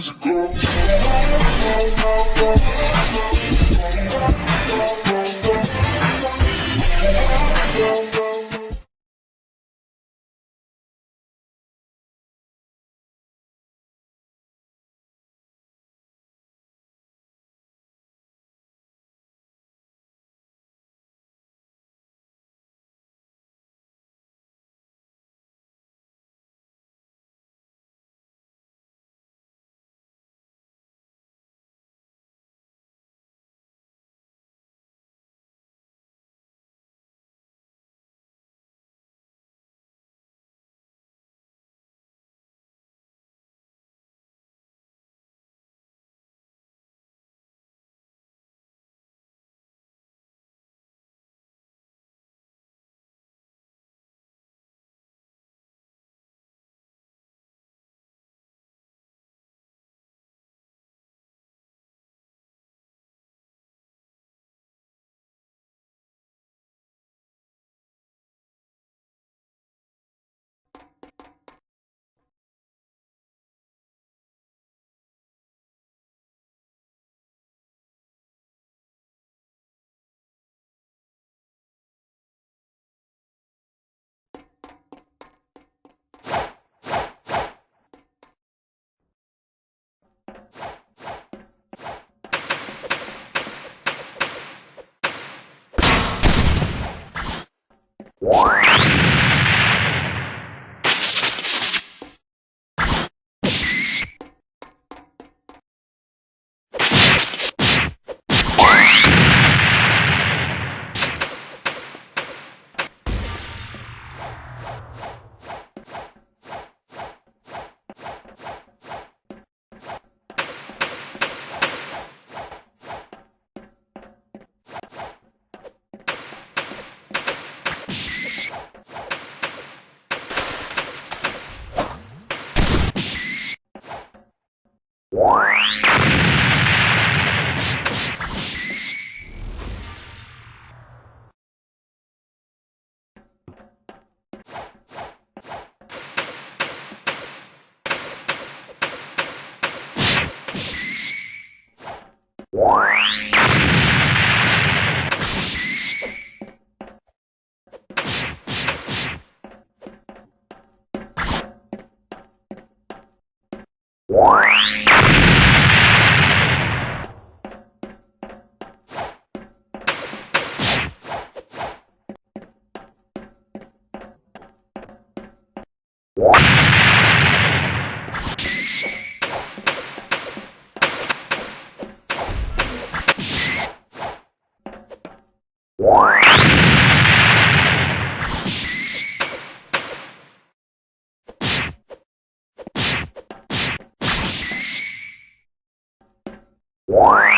crazy girl. What? Why? What?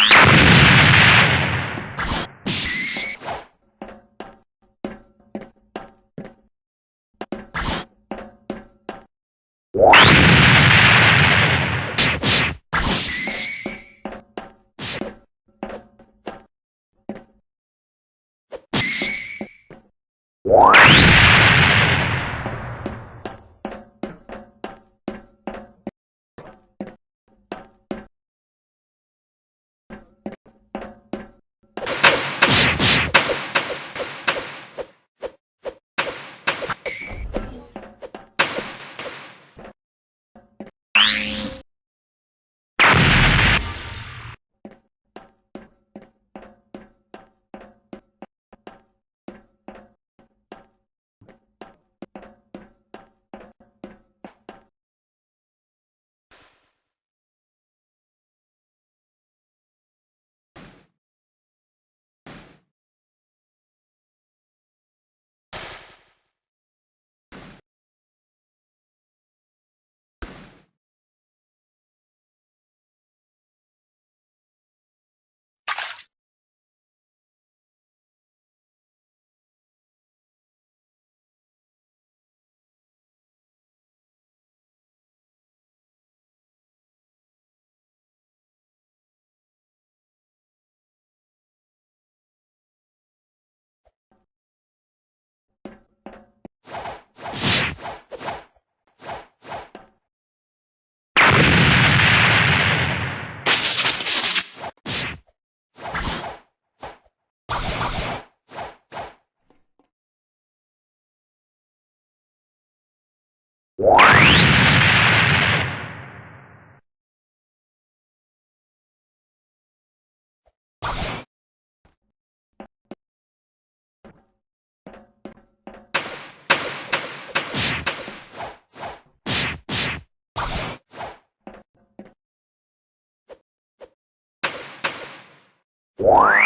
What?